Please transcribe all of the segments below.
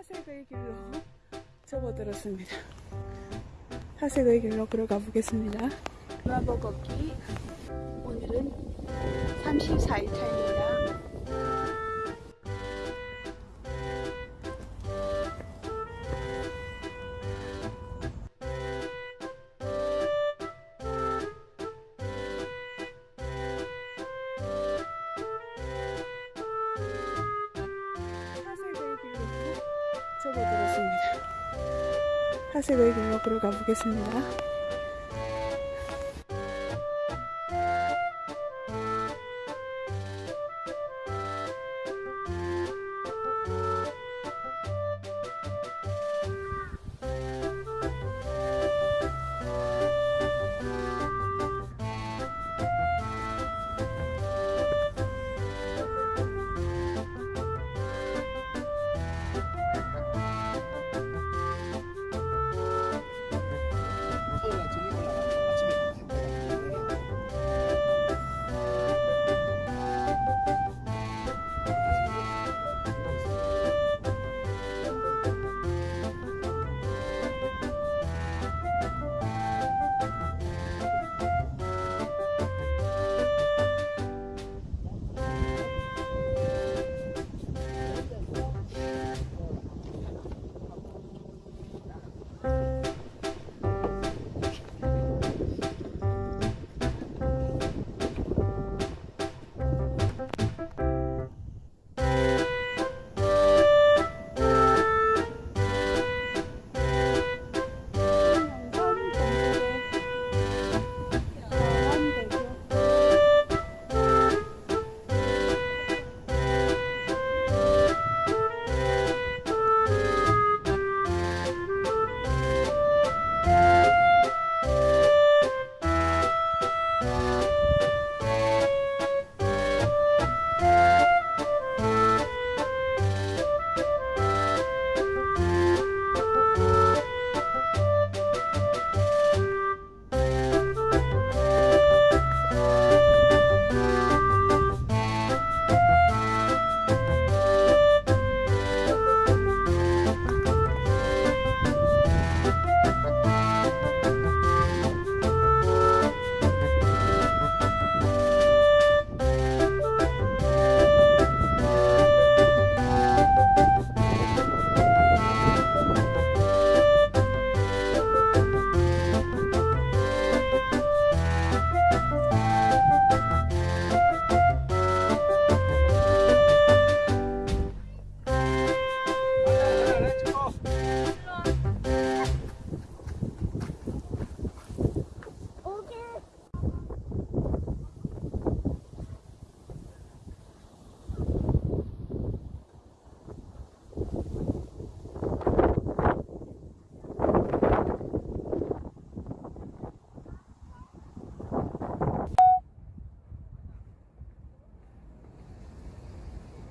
하색의 길로 접어들었습니다. 하색의 길로 걸어가 보겠습니다. 브라보 걷기 오늘은 34일 차입니다. 접어들었습니다. 하색의 길로 걸어가 보겠습니다.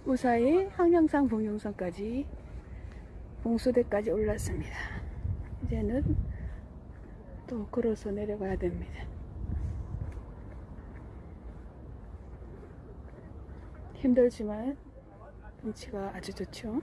무사히 항량산 봉용선까지 봉수대까지 올랐습니다. 이제는 또 걸어서 내려가야 됩니다. 힘들지만 경치가 아주 좋죠.